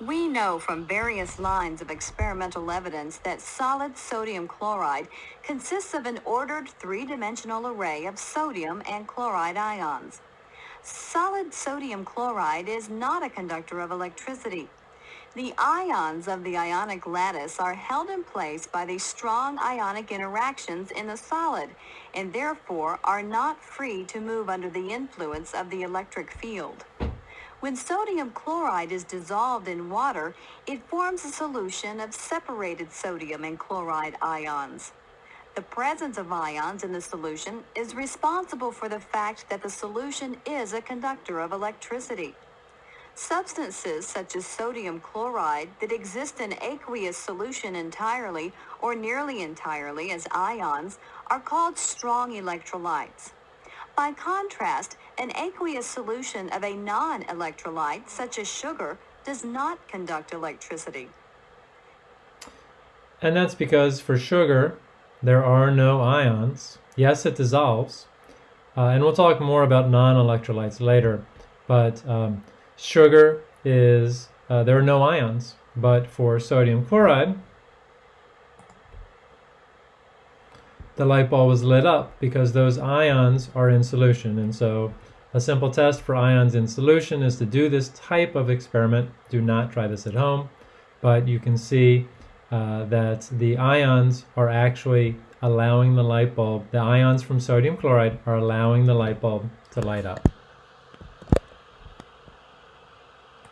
We know from various lines of experimental evidence that solid sodium chloride consists of an ordered three-dimensional array of sodium and chloride ions. Solid sodium chloride is not a conductor of electricity. The ions of the ionic lattice are held in place by the strong ionic interactions in the solid and therefore are not free to move under the influence of the electric field. When sodium chloride is dissolved in water, it forms a solution of separated sodium and chloride ions. The presence of ions in the solution is responsible for the fact that the solution is a conductor of electricity. Substances such as sodium chloride that exist in aqueous solution entirely or nearly entirely as ions are called strong electrolytes. By contrast, an aqueous solution of a non-electrolyte, such as sugar, does not conduct electricity. And that's because for sugar, there are no ions. Yes, it dissolves. Uh, and we'll talk more about non-electrolytes later. But um, sugar is, uh, there are no ions. But for sodium chloride, the light bulb is lit up because those ions are in solution. And so a simple test for ions in solution is to do this type of experiment. Do not try this at home, but you can see uh, that the ions are actually allowing the light bulb, the ions from sodium chloride are allowing the light bulb to light up.